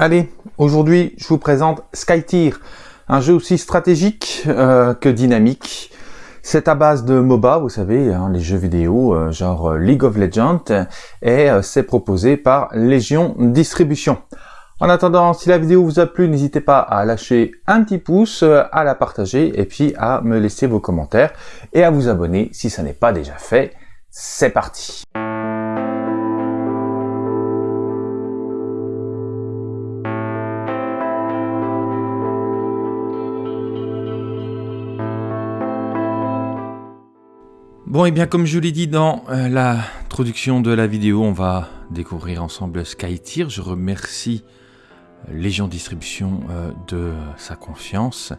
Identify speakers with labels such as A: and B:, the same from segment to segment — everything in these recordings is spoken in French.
A: Allez, aujourd'hui je vous présente SkyTier, un jeu aussi stratégique euh, que dynamique. C'est à base de MOBA, vous savez, hein, les jeux vidéo euh, genre euh, League of Legends, et c'est proposé par Légion Distribution. En attendant, si la vidéo vous a plu, n'hésitez pas à lâcher un petit pouce, à la partager, et puis à me laisser vos commentaires, et à vous abonner si ça n'est pas déjà fait. C'est parti Bon, et bien comme je l'ai dit dans euh, l'introduction de la vidéo, on va découvrir ensemble SkyTier. Je remercie euh, Légion Distribution euh, de sa confiance.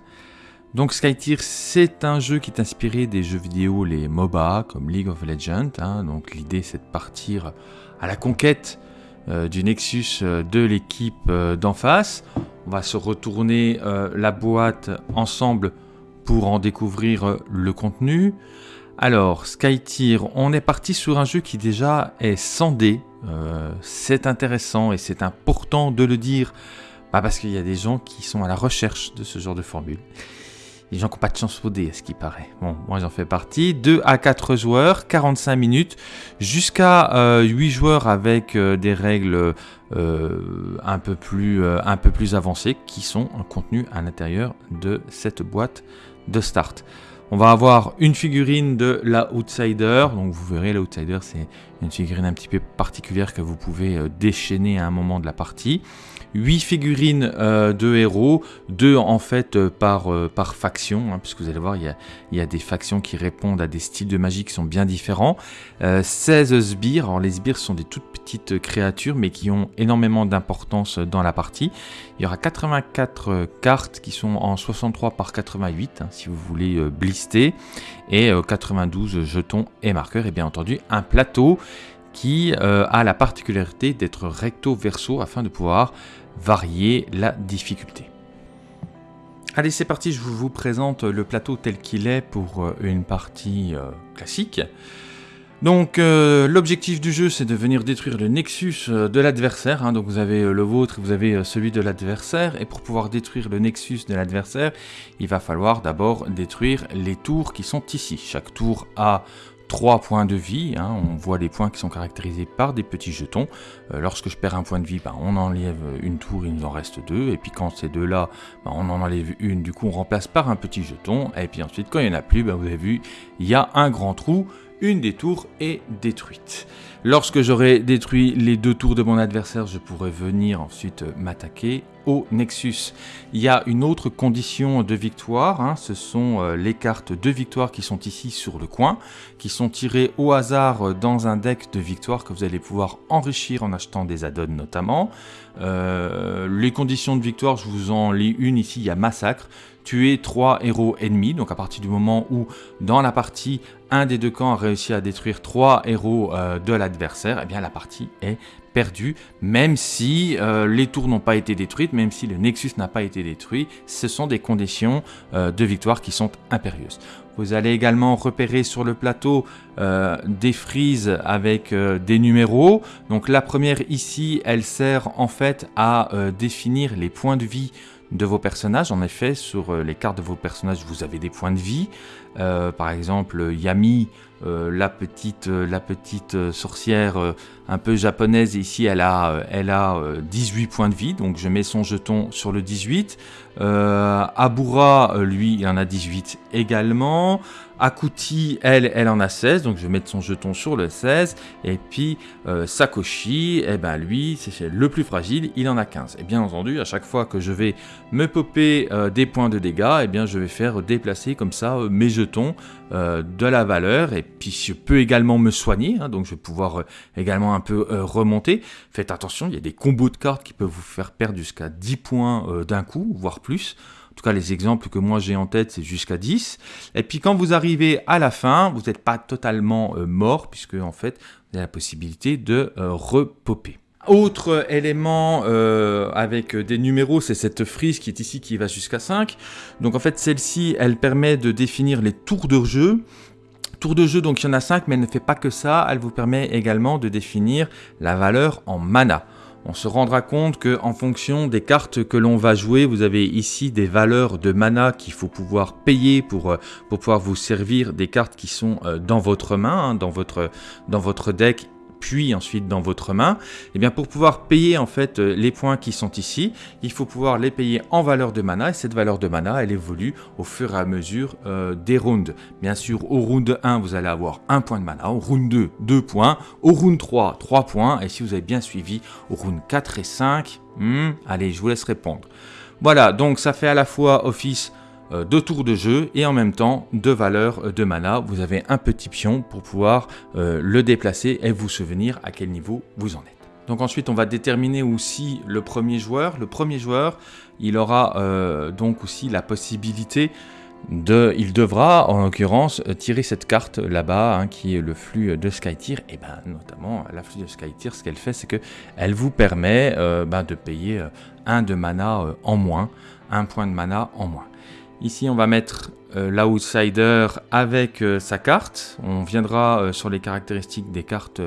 A: Donc SkyTier, c'est un jeu qui est inspiré des jeux vidéo, les MOBA, comme League of Legends. Hein. Donc l'idée, c'est de partir à la conquête du Nexus de l'équipe d'en face. On va se retourner la boîte ensemble pour en découvrir le contenu. Alors, SkyTier, on est parti sur un jeu qui déjà est sans dé. Euh, c'est intéressant et c'est important de le dire, parce qu'il y a des gens qui sont à la recherche de ce genre de formule. Les gens qui n'ont pas de chance au dé, à ce qui paraît. Bon, moi j'en fais partie. 2 à 4 joueurs, 45 minutes, jusqu'à 8 euh, joueurs avec euh, des règles un, peu plus, un peu plus avancées qui sont contenues à l'intérieur de cette boîte de start. On va avoir une figurine de la Outsider. Donc vous verrez, la c'est une figurine un petit peu particulière que vous pouvez euh, déchaîner à un moment de la partie. 8 figurines euh, de héros, 2 en fait euh, par, par faction, hein, puisque vous allez voir, il y, a, il y, a, des factions qui répondent à des styles de magie qui sont bien différents. 16 sbires, alors les sbires sont des toutes petites créatures, mais qui ont énormément d'importance dans la partie. Il y aura 84 cartes qui sont en 63 par 88, hein, si vous voulez blister, et 92 jetons et marqueurs, et bien entendu un plateau qui euh, a la particularité d'être recto-verso afin de pouvoir varier la difficulté. Allez, c'est parti, je vous présente le plateau tel qu'il est pour euh, une partie euh, classique. Donc l'objectif du jeu c'est de venir détruire le nexus de l'adversaire, hein. donc vous avez le vôtre vous avez celui de l'adversaire, et pour pouvoir détruire le nexus de l'adversaire, il va falloir d'abord détruire les tours qui sont ici. Chaque tour a 3 points de vie. Hein. on voit les points qui sont caractérisés par des petits jetons. Euh, lorsque je perds un point de vie, ben, on enlève une tour, il nous en reste deux. Et puis quand ces deux-là, ben, on en enlève une, du coup on remplace par un petit jeton. Et puis ensuite, quand il n'y en a plus, ben, vous avez vu, il y a un grand trou. Une des tours est détruite. Lorsque j'aurai détruit les deux tours de mon adversaire, je pourrai venir ensuite m'attaquer au Nexus. Il y a une autre condition de victoire, hein. ce sont euh, les cartes de victoire qui sont ici sur le coin, qui sont tirées au hasard dans un deck de victoire que vous allez pouvoir enrichir en achetant des add-ons notamment. Euh, les conditions de victoire, je vous en lis une ici, il y a massacre tuer trois héros ennemis. Donc à partir du moment où dans la partie, un des deux camps a réussi à détruire trois héros euh, de l'adversaire, et eh bien la partie est perdue, même si euh, les tours n'ont pas été détruites, même si le Nexus n'a pas été détruit, ce sont des conditions euh, de victoire qui sont impérieuses. Vous allez également repérer sur le plateau des frises avec des numéros. Donc la première ici, elle sert en fait à définir les points de vie de vos personnages. En effet, sur euh, les cartes de vos personnages, vous avez des points de vie. Euh, par exemple, Yami, euh, la petite, la petite sorcière un peu japonaise, ici, elle a, elle a 18 points de vie. Donc, je mets son jeton sur le 18. Abura, lui, il en a 18 également. Akuti, elle, elle en a 16, donc je vais mettre son jeton sur le 16. Et puis euh, Sakoshi, eh ben lui, c'est le plus fragile, il en a 15. Et bien entendu, à chaque fois que je vais me popper euh, des points de dégâts, eh bien je vais faire déplacer comme ça euh, mes jetons de la valeur. Et puis je peux également me soigner, hein, donc je vais pouvoir également un peu remonter. Faites attention, il y a des combos de cartes qui peuvent vous faire perdre jusqu'à 10 points d'un coup, voire plus. Tout cas, les exemples que moi j'ai en tête, c'est jusqu'à 10. Et puis quand vous arrivez à la fin, vous n'êtes pas totalement euh, mort, puisque en fait, vous avez la possibilité de euh, repopper. Autre élément euh, avec des numéros, c'est cette frise qui est ici qui va jusqu'à 5. Donc en fait, celle-ci, elle permet de définir les tours de jeu. Tour de jeu, donc il y en a 5, mais elle ne fait pas que ça. Elle vous permet également de définir la valeur en mana. On se rendra compte que en fonction des cartes que l'on va jouer, vous avez ici des valeurs de mana qu'il faut pouvoir payer pour, euh, pouvoir vous servir des cartes qui sont euh, dans votre main, hein, dans votre deck puis ensuite dans votre main, et eh bien pour pouvoir payer en fait euh, les points qui sont ici, il faut pouvoir les payer en valeur de mana, et cette valeur de mana, elle évolue au fur et à mesure euh, des rounds. Bien sûr, au round 1, vous allez avoir un point de mana, au round 2, 2 points, au round 3, 3 points, et si vous avez bien suivi, au round 4 et 5, hmm, allez, je vous laisse répondre. Voilà, donc ça fait à la fois office euh, deux tours de jeu et en même temps deux valeurs de mana. Vous avez un petit pion pour pouvoir euh, le déplacer et vous souvenir à quel niveau vous en êtes. Donc ensuite, on va déterminer aussi le premier joueur. Le premier joueur, il aura euh, donc aussi la possibilité de, il devra en l'occurrence tirer cette carte là-bas hein, qui est le flux de Skytier et ben notamment la flux de Skytier ce qu'elle fait c'est que elle vous permet ben, de payer un de mana en moins un point de mana en moins Ici, on va mettre euh, l'outsider avec euh, sa carte. On viendra euh, sur les caractéristiques des cartes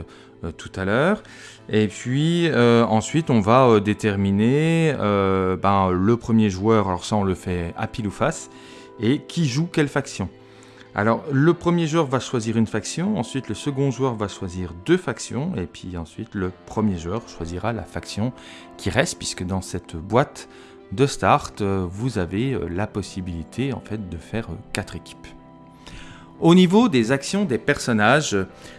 A: tout à l'heure. Et puis ensuite, on va déterminer ben, le premier joueur. Alors ça, on le fait à pile ou face. Et qui joue quelle faction. Alors, le premier joueur va choisir une faction, ensuite le second joueur va choisir deux factions, et puis ensuite le premier joueur choisira la faction qui reste, puisque dans cette boîte, de start, euh, vous avez euh, la possibilité en fait de faire euh, quatre équipes. Au niveau des actions des personnages,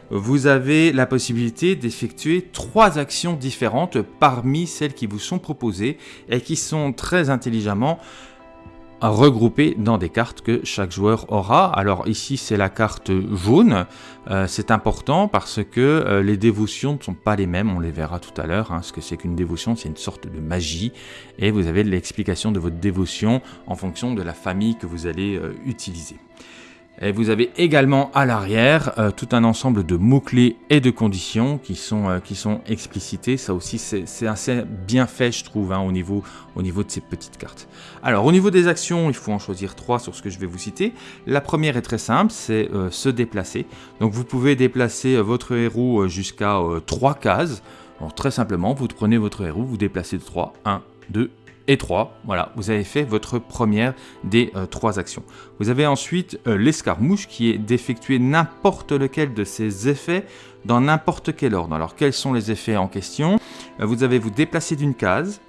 A: vous avez la possibilité d'effectuer trois actions différentes parmi celles qui vous sont proposées et qui sont très intelligemment regroupés dans des cartes que chaque joueur aura. Alors ici c'est la carte jaune, euh, c'est important parce que euh, les dévotions ne sont pas les mêmes, on les verra tout à l'heure. Hein. Ce que c'est qu'une dévotion, c'est une sorte de magie et vous avez l'explication de votre dévotion en fonction de la famille que vous allez euh, utiliser. Et vous avez également à l'arrière euh, tout un ensemble de mots-clés et de conditions qui sont, euh, qui sont explicités. Ça aussi, c'est assez bien fait, je trouve, hein, au, niveau, au niveau de ces petites cartes. Alors, au niveau des actions, il faut en choisir trois sur ce que je vais vous citer. La première est très simple, c'est euh, se déplacer. Donc, vous pouvez déplacer votre héros jusqu'à trois cases. Très simplement, vous prenez votre héros, vous déplacez de 3, 1, 2, et 3. Voilà, vous avez fait votre première des euh, trois actions. Vous avez ensuite euh, l'escarmouche qui est d'effectuer n'importe lequel de ces effets dans n'importe quel ordre. Alors quels sont les effets en question? Euh, Vous avez vous déplacer d'une case,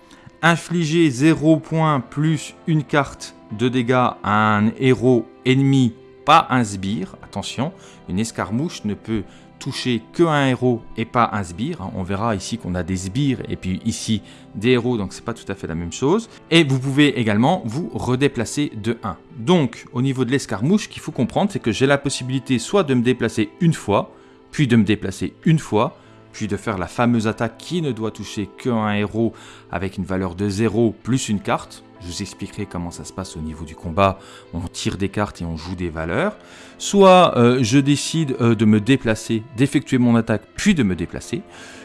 A: infliger 0 points plus une carte de dégâts à un héros ennemi, pas un sbire. Attention, une escarmouche ne peut toucher qu'un héros et pas un sbire. Hein. On verra ici qu'on a des sbires et puis ici des héros, donc c'est pas tout à fait la même chose. Et vous pouvez également vous redéplacer de 1. Donc au niveau de l'escarmouche, ce qu'il faut comprendre, c'est que j'ai la possibilité soit de me déplacer une fois, puis de me déplacer une fois, puis de faire la fameuse attaque qui ne doit toucher qu'un héros avec une valeur de 0 plus une carte. Je vous expliquerai comment ça se passe au niveau du combat. On tire des cartes et on joue des valeurs. Soit euh, je décide euh, de me déplacer, d'effectuer mon attaque, puis de me déplacer.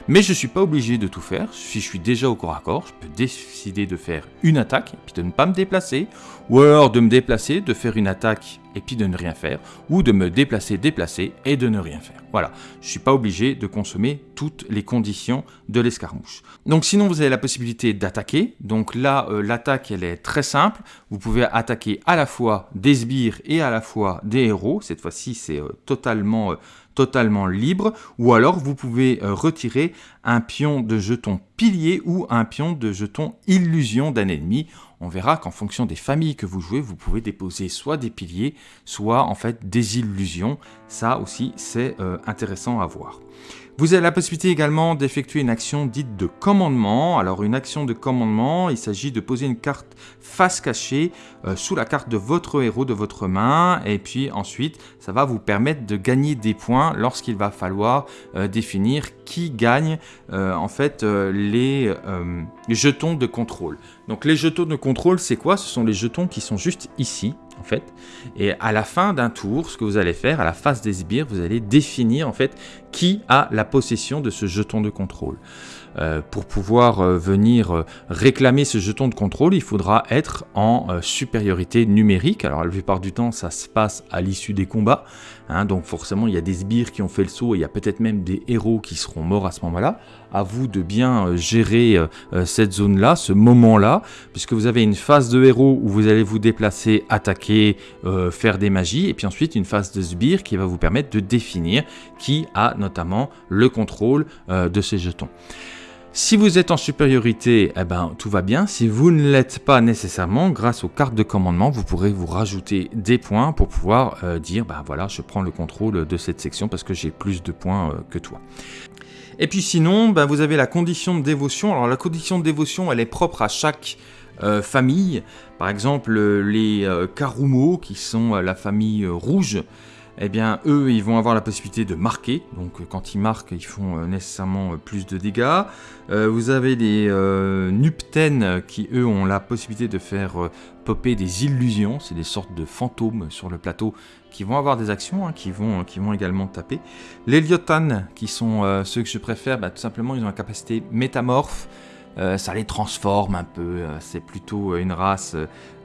A: Mais je ne suis pas obligé de tout faire. Si je suis déjà au corps à corps, je peux décider de faire une attaque, puis de ne pas me déplacer. Ou alors de me déplacer, de faire une attaque et puis de ne rien faire, ou de me déplacer, déplacer et de ne rien faire. Voilà, je ne suis pas obligé de consommer toutes les conditions de l'escarmouche. Donc sinon, vous avez la possibilité d'attaquer. Donc là, euh, l'attaque, elle est très simple. Vous pouvez attaquer à la fois des sbires et à la fois des héros. Cette fois-ci, c'est euh, totalement... Euh, totalement libre, ou alors vous pouvez retirer un pion de jeton pilier ou un pion de jeton illusion d'un ennemi on verra qu'en fonction des familles que vous jouez, vous pouvez déposer soit des piliers, soit en fait des illusions. Ça aussi, c'est intéressant à voir. Vous avez la possibilité également d'effectuer une action dite de commandement. Alors une action de commandement, il s'agit de poser une carte face cachée euh, sous la carte de votre héros de votre main. Et puis ensuite, ça va vous permettre de gagner des points lorsqu'il va falloir euh, définir qui gagne en fait les jetons de contrôle. Donc les jetons de contrôle, c'est quoi? Ce sont les jetons qui sont juste ici, en fait. Et à la fin d'un tour, ce que vous allez faire, à la face des sbires, vous allez définir, en fait, qui a la possession de ce jeton de contrôle? Euh, pour pouvoir euh, venir euh, réclamer ce jeton de contrôle, il faudra être en supériorité numérique. Alors la plupart du temps, ça se passe à l'issue des combats. Hein, donc forcément, il y a des sbires qui ont fait le saut et il y a peut-être même des héros qui seront morts à ce moment-là. À vous de bien gérer cette zone-là, ce moment-là, puisque vous avez une phase de héros où vous allez vous déplacer, attaquer, faire des magies, et puis ensuite une phase de sbire qui va vous permettre de définir qui a notamment le contrôle de ces jetons. Si vous êtes en supériorité, eh ben, tout va bien. Si vous ne l'êtes pas nécessairement, grâce aux cartes de commandement, vous pourrez vous rajouter des points pour pouvoir euh, dire, ben voilà, je prends le contrôle de cette section parce que j'ai plus de points euh, que toi. Et puis sinon, ben, vous avez la condition de dévotion. Alors la condition de dévotion, elle est propre à chaque euh, famille. Par exemple, les Karumo, qui sont la famille rouge, eh bien eux ils vont avoir la possibilité de marquer, donc euh, quand ils marquent ils font euh, nécessairement euh, plus de dégâts. vous avez les Nupten qui eux ont la possibilité de faire popper des illusions, c'est des sortes de fantômes sur le plateau qui vont avoir des actions, hein, qui, vont, qui vont également taper. Les Lyotan qui sont ceux que je préfère, bah, tout simplement ils ont la capacité métamorphe, euh, ça les transforme un peu. Euh, c'est plutôt euh, une race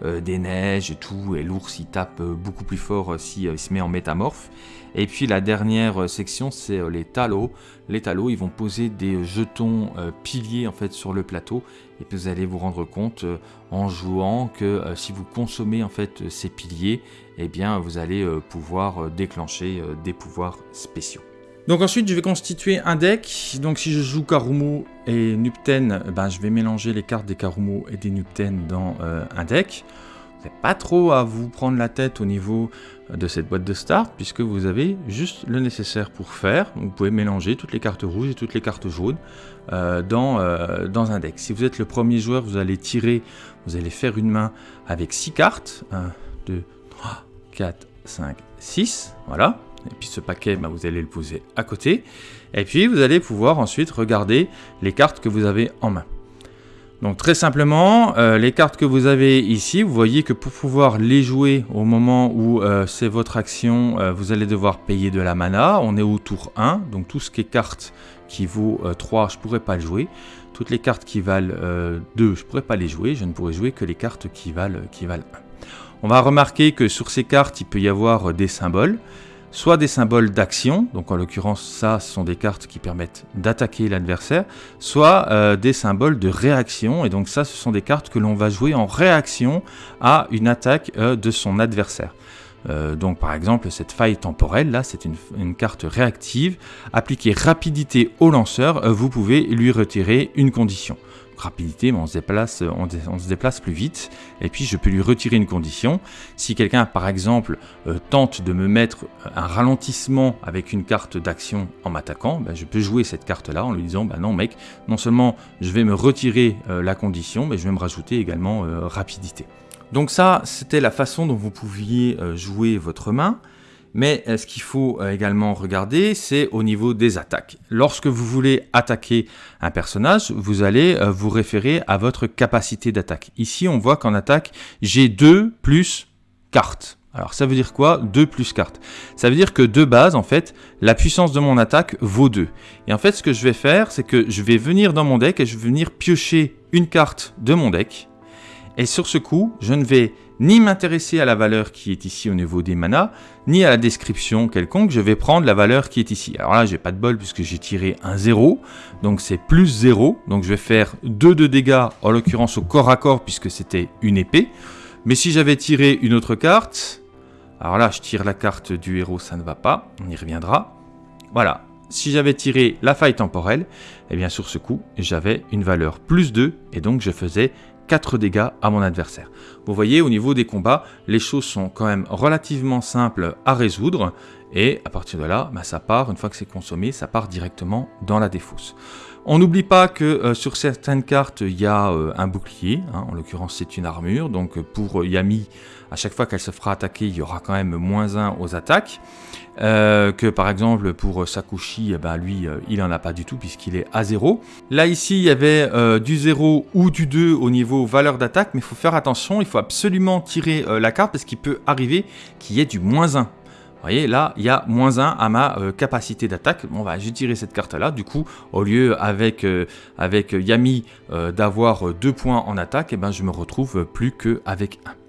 A: des neiges et tout, et l'ours il tape beaucoup plus fort s'il se met en métamorphe. Et puis la dernière section, c'est les talos. Les talos, ils vont poser des jetons piliers en fait sur le plateau, et puis vous allez vous rendre compte en jouant que si vous consommez en fait ces piliers, eh bien vous allez pouvoir déclencher des pouvoirs spéciaux. Donc ensuite, je vais constituer un deck. Donc si je joue Karumo et Nupten, ben, je vais mélanger les cartes des Karumo et des Nupten dans euh, un deck. Vous n'avez pas trop à vous prendre la tête au niveau de cette boîte de start, puisque vous avez juste le nécessaire pour faire. vous pouvez mélanger toutes les cartes rouges et toutes les cartes jaunes euh, dans, euh, dans un deck. Si vous êtes le premier joueur, vous allez tirer, vous allez faire une main avec 6 cartes. 1, 2, 3, 4, 5, 6. Voilà. Et puis ce paquet, bah, vous allez le poser à côté. Et puis vous allez pouvoir ensuite regarder les cartes que vous avez en main. Donc très simplement, euh, les cartes que vous avez ici, vous voyez que pour pouvoir les jouer au moment où euh, c'est votre action, euh, vous allez devoir payer de la mana. On est au tour 1, donc tout ce qui est carte qui vaut 3, je ne pourrais pas le jouer. Toutes les cartes qui valent 2, je ne pourrais pas les jouer. Je ne pourrais jouer que les cartes qui valent, qui valent 1. On va remarquer que sur ces cartes, il peut y avoir des symboles soit des symboles d'action, donc en l'occurrence ça ce sont des cartes qui permettent d'attaquer l'adversaire, soit euh, des symboles de réaction, et donc ça ce sont des cartes que l'on va jouer en réaction à une attaque euh, de son adversaire. Euh, donc par exemple cette faille temporelle là c'est une, carte réactive, appliquer rapidité au lanceur, vous pouvez lui retirer une condition rapidité, on se, déplace, plus vite. Et puis je peux lui retirer une condition. Si quelqu'un, par exemple, euh, tente de me mettre un ralentissement avec une carte d'action en m'attaquant, ben, je peux jouer cette carte-là en lui disant, bah non mec, non seulement je vais me retirer euh, la condition, mais je vais me rajouter également euh, rapidité. Donc ça, c'était la façon dont vous pouviez jouer votre main. Mais euh, ce qu'il faut euh, également regarder, c'est au niveau des attaques. Lorsque vous voulez attaquer un personnage, vous allez euh, vous référer à votre capacité d'attaque. Ici, on voit qu'en attaque, j'ai 2 plus cartes. Alors ça veut dire quoi? 2 plus cartes Ça veut dire que de base, en fait, la puissance de mon attaque vaut 2. Et en fait, ce que je vais faire, c'est que je vais venir dans mon deck et je vais venir piocher une carte de mon deck. Et sur ce coup, je ne vais ni m'intéresser à la valeur qui est ici au niveau des manas, ni à la description quelconque, je vais prendre la valeur qui est ici. Alors là, j'ai pas de bol puisque j'ai tiré un 0, donc c'est plus 0, donc je vais faire 2 de dégâts, en l'occurrence au corps à corps puisque c'était une épée. Mais si j'avais tiré une autre carte, alors là, je tire la carte du héros, ça ne va pas, on y reviendra. Voilà, si j'avais tiré la faille temporelle, et eh bien sur ce coup, j'avais une valeur plus 2, et donc je faisais 4 dégâts à mon adversaire. Vous voyez, au niveau des combats, les choses sont quand même relativement simples à résoudre, et à partir de là, bah, ça part, une fois que c'est consommé, ça part directement dans la défausse. On n'oublie pas que euh, sur certaines cartes, il y a euh, un bouclier, hein. en l'occurrence c'est une armure, donc pour Yami, à chaque fois qu'elle se fera attaquer, il y aura quand même moins 1 aux attaques. Euh, que par exemple pour Sakushi, eh ben lui, il n'en a pas du tout puisqu'il est à 0. Là ici, il y avait du 0 ou du 2 au niveau valeur d'attaque, mais il faut faire attention, il faut absolument tirer la carte parce qu'il peut arriver qu'il y ait du moins 1 voyez, là, il y a moins 1 à ma euh, capacité d'attaque. Bon, bah, j'ai tiré cette carte-là. Du coup, au lieu avec, euh, avec Yami d'avoir 2 points en attaque, et eh ben, je me retrouve plus qu'avec 1.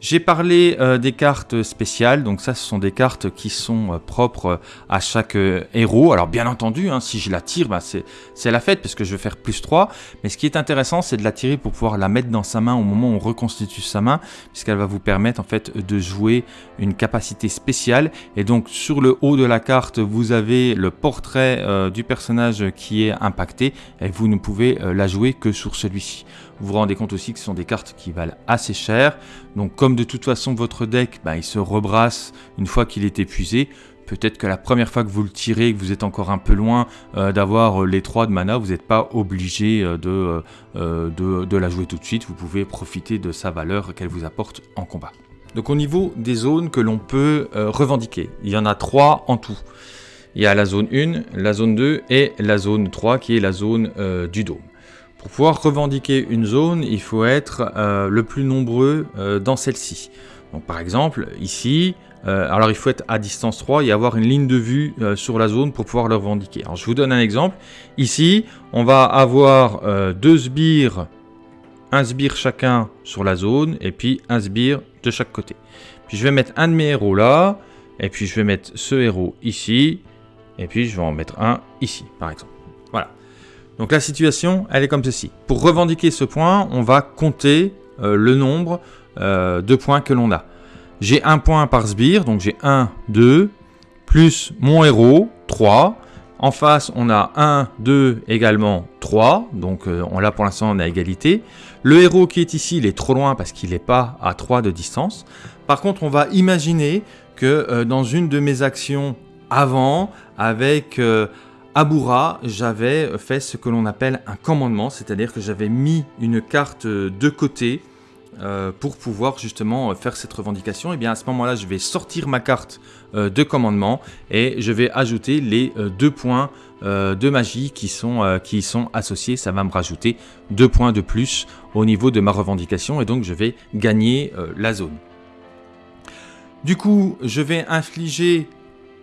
A: J'ai parlé euh, des cartes spéciales, donc ça ce sont des cartes qui sont euh, propres euh, à chaque héros. Alors bien entendu, hein, si je la tire, bah, c'est la fête parce que je vais faire plus 3. Mais ce qui est intéressant, c'est de la tirer pour pouvoir la mettre dans sa main au moment où on reconstitue sa main, puisqu'elle va vous permettre en fait de jouer une capacité spéciale. Et donc sur le haut de la carte, vous avez le portrait du personnage qui est impacté, et vous ne pouvez la jouer que sur celui-ci. Vous vous rendez compte aussi que ce sont des cartes qui valent assez cher. Donc comme de toute façon votre deck, bah, il se rebrasse une fois qu'il est épuisé, peut-être que la première fois que vous le tirez, que vous êtes encore un peu loin euh, d'avoir euh, les 3 de mana, vous n'êtes pas obligé euh, de, de, la jouer tout de suite. Vous pouvez profiter de sa valeur qu'elle vous apporte en combat. Donc au niveau des zones que l'on peut revendiquer, il y en a 3 en tout. Il y a la zone 1, la zone 2 et la zone 3 qui est la zone du dôme. Pour pouvoir revendiquer une zone, il faut être euh, le plus nombreux euh, dans celle-ci. Donc par exemple, ici, euh, alors il faut être à distance 3 et avoir une ligne de vue sur la zone pour pouvoir le revendiquer. Alors je vous donne un exemple. Ici, on va avoir deux sbires, un sbire chacun sur la zone et puis un sbire de chaque côté. Puis je vais mettre un de mes héros là, et puis je vais mettre ce héros ici, et puis je vais en mettre un ici, par exemple. Donc la situation, elle est comme ceci. Pour revendiquer ce point, on va compter euh, le nombre euh, de points que l'on a. J'ai un point par sbire, donc j'ai 1, 2, plus mon héros, 3. En face, on a 1, 2, également 3. Donc euh, on là pour l'instant, on a égalité. Le héros qui est ici, il est trop loin parce qu'il n'est pas à 3 de distance. Par contre, on va imaginer que dans une de mes actions avant, avec à j'avais fait ce que l'on appelle un commandement, c'est-à-dire que j'avais mis une carte de côté euh, pour pouvoir justement faire cette revendication. Et bien à ce moment-là, je vais sortir ma carte euh, de commandement et je vais ajouter les euh, deux points de magie qui sont, qui sont associés. Ça va me rajouter deux points de plus au niveau de ma revendication et donc je vais gagner la zone. Du coup, je vais infliger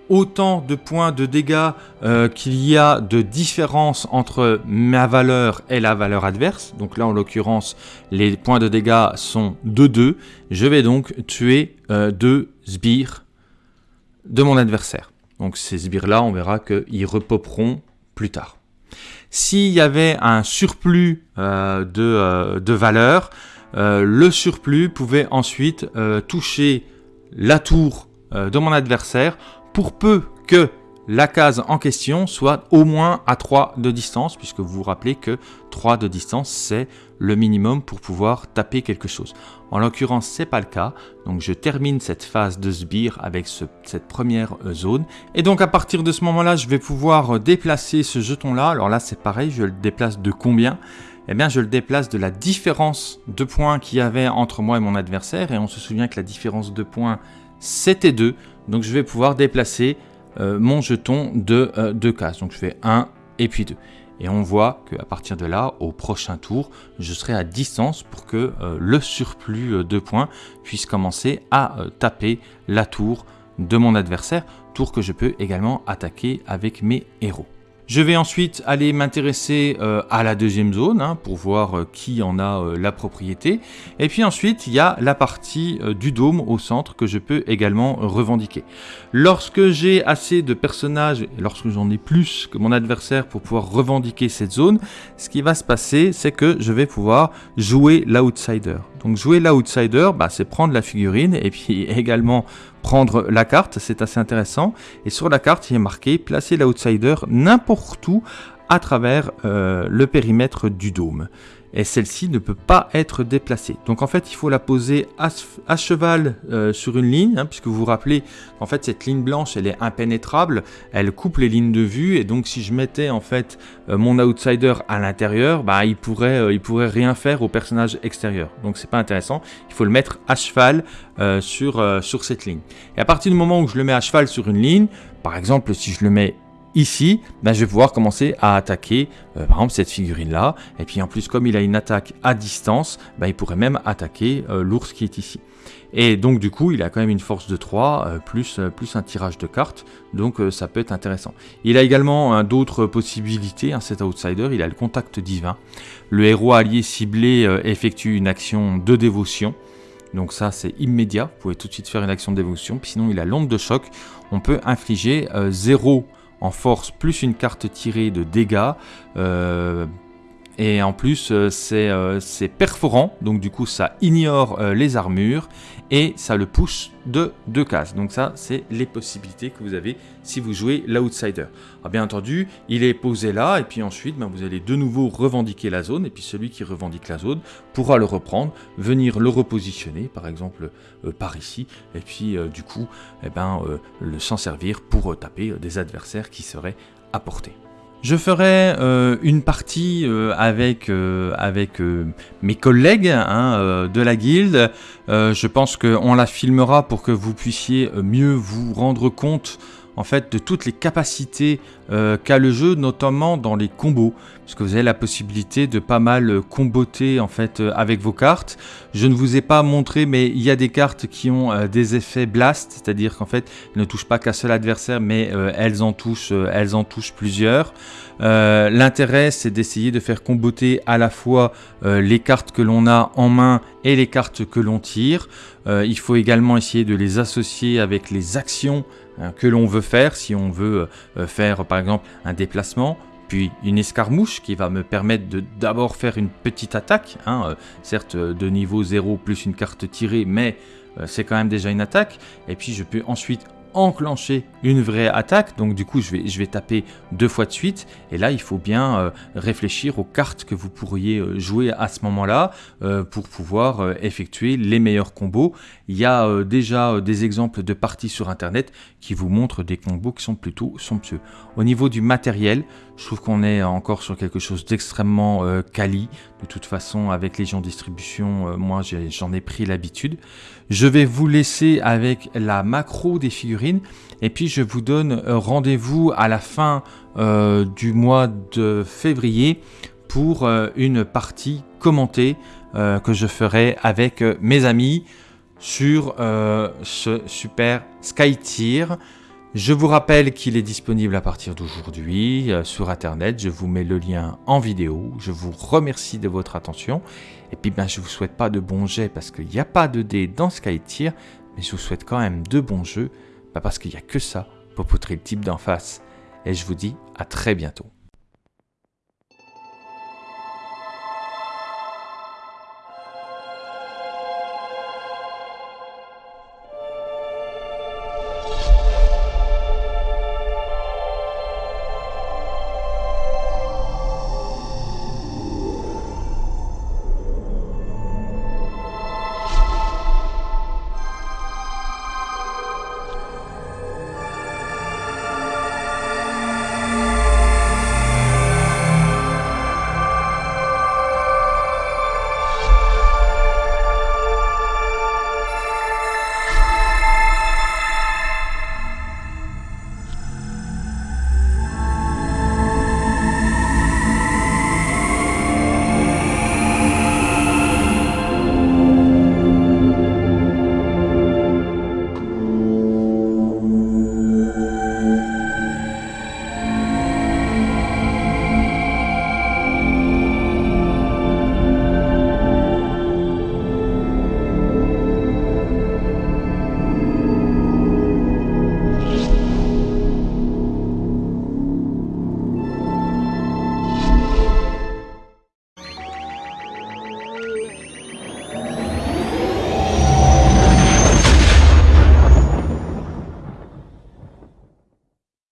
A: autant de points de dégâts euh, qu'il y a de différence entre ma valeur et la valeur adverse. Donc là, en l'occurrence, les points de dégâts sont de 2. Je vais donc tuer euh, deux sbires de mon adversaire. Donc ces sbires-là, on verra qu'ils repoperont plus tard. S'il y avait un surplus euh, de, de, valeur, le surplus pouvait ensuite toucher la tour de mon adversaire pour peu que la case en question soit au moins à 3 de distance, puisque vous vous rappelez que 3 de distance, c'est le minimum pour pouvoir taper quelque chose. En l'occurrence, c'est pas le cas, donc je termine cette phase de sbire avec cette première euh, zone. Et donc à partir de ce moment-là, je vais pouvoir déplacer ce jeton-là. Alors là, c'est pareil, je le déplace de combien? Eh bien, je le déplace de la différence de points qu'il y avait entre moi et mon adversaire. Et on se souvient que la différence de points, c'était 2. Donc je vais pouvoir déplacer euh, mon jeton de euh, deux cases. Donc je fais 1 et puis 2. Et on voit qu'à partir de là, au prochain tour, je serai à distance pour que euh, le surplus de points puisse commencer à taper la tour de mon adversaire, tour que je peux également attaquer avec mes héros. Je vais ensuite aller m'intéresser euh, à la deuxième zone hein, pour voir euh, qui en a euh, la propriété. Et puis ensuite, il y a la partie du dôme au centre que je peux également revendiquer. Lorsque j'ai assez de personnages, lorsque j'en ai plus que mon adversaire pour pouvoir revendiquer cette zone, ce qui va se passer, c'est que je vais pouvoir jouer l'outsider. Donc jouer l'outsider, bah, c'est prendre la figurine et puis également prendre la carte, c'est assez intéressant. Et sur la carte, il est marqué placer l'outsider n'importe où à travers euh, le périmètre du dôme et celle-ci ne peut pas être déplacée. Donc en fait, il faut la poser à, cheval euh, sur une ligne, hein, puisque vous vous rappelez, en fait, cette ligne blanche, elle est impénétrable, elle coupe les lignes de vue, et donc si je mettais en fait euh, mon outsider à l'intérieur, bah, il pourrait, euh, pourrait rien faire au personnage extérieur. Donc c'est pas intéressant. Il faut le mettre à cheval sur, sur cette ligne. Et à partir du moment où je le mets à cheval sur une ligne, par exemple, si je le mets ici, ben, je vais pouvoir commencer à attaquer, par exemple, cette figurine-là. Et puis en plus, comme il a une attaque à distance, ben, il pourrait même attaquer l'ours qui est ici. Et donc du coup, il a quand même une force de 3, euh, plus, euh, plus un tirage de cartes, donc euh, ça peut être intéressant. Il a également d'autres possibilités, hein, cet outsider, il a le contact divin. Le héros allié ciblé effectue une action de dévotion, donc ça c'est immédiat, vous pouvez tout de suite faire une action de dévotion, puis sinon il a l'onde de choc, on peut infliger 0 en force plus une carte tirée de dégâts et en plus, euh, euh, c'est perforant, donc du coup, ça ignore euh, les armures et ça le pousse de deux cases. Donc ça, c'est les possibilités que vous avez si vous jouez l'outsider. bien entendu, il est posé là et puis ensuite, ben, vous allez de nouveau revendiquer la zone et puis celui qui revendique la zone pourra le reprendre, venir le repositionner, par exemple par ici, et puis du coup, eh ben, le s'en servir pour taper des adversaires qui seraient à portée. Je ferai euh, une partie euh, avec, euh, mes collègues hein, de la guilde. je pense qu'on la filmera pour que vous puissiez mieux vous rendre compte en fait de toutes les capacités euh, qu'a le jeu, notamment dans les combos, puisque vous avez la possibilité de pas mal comboter en fait euh, avec vos cartes. Je ne vous ai pas montré, mais il y a des cartes qui ont euh, des effets blast, c'est-à-dire qu'en fait, elles ne touchent pas qu'un seul adversaire, mais elles en touchent, elles en touchent plusieurs. L'intérêt, c'est d'essayer de faire comboter à la fois les cartes que l'on a en main et les cartes que l'on tire. il faut également essayer de les associer avec les actions que l'on veut faire, si on veut euh, faire par exemple un déplacement, puis une escarmouche qui va me permettre de d'abord faire une petite attaque, hein, euh, certes de niveau 0 plus une carte tirée, mais euh, c'est quand même déjà une attaque, et puis je peux ensuite enclencher une vraie attaque. Donc du coup, je vais, je vais taper deux fois de suite. Et là, il faut bien euh, réfléchir aux cartes que vous pourriez euh, jouer à ce moment-là euh, pour pouvoir effectuer les meilleurs combos. Il y a déjà des exemples de parties sur Internet qui vous montrent des combos qui sont plutôt somptueux. Au niveau du matériel, je trouve qu'on est encore sur quelque chose d'extrêmement quali. De toute façon, avec gens distribution, moi j'en ai pris l'habitude. Je vais vous laisser avec la macro des figurines et puis je vous donne euh, rendez-vous à la fin euh, du mois de février pour euh, une partie commentée que je ferai avec mes amis sur ce super Sky Tier. Je vous rappelle qu'il est disponible à partir d'aujourd'hui sur internet. Je vous mets le lien en vidéo. Je vous remercie de votre attention. Et puis ben, je vous souhaite pas de bons jets parce qu'il n'y a pas de dés dans Sky Tier. Mais je vous souhaite quand même de bons jeux parce qu'il n'y a que ça pour poutrer le type d'en face. Et je vous dis à très bientôt.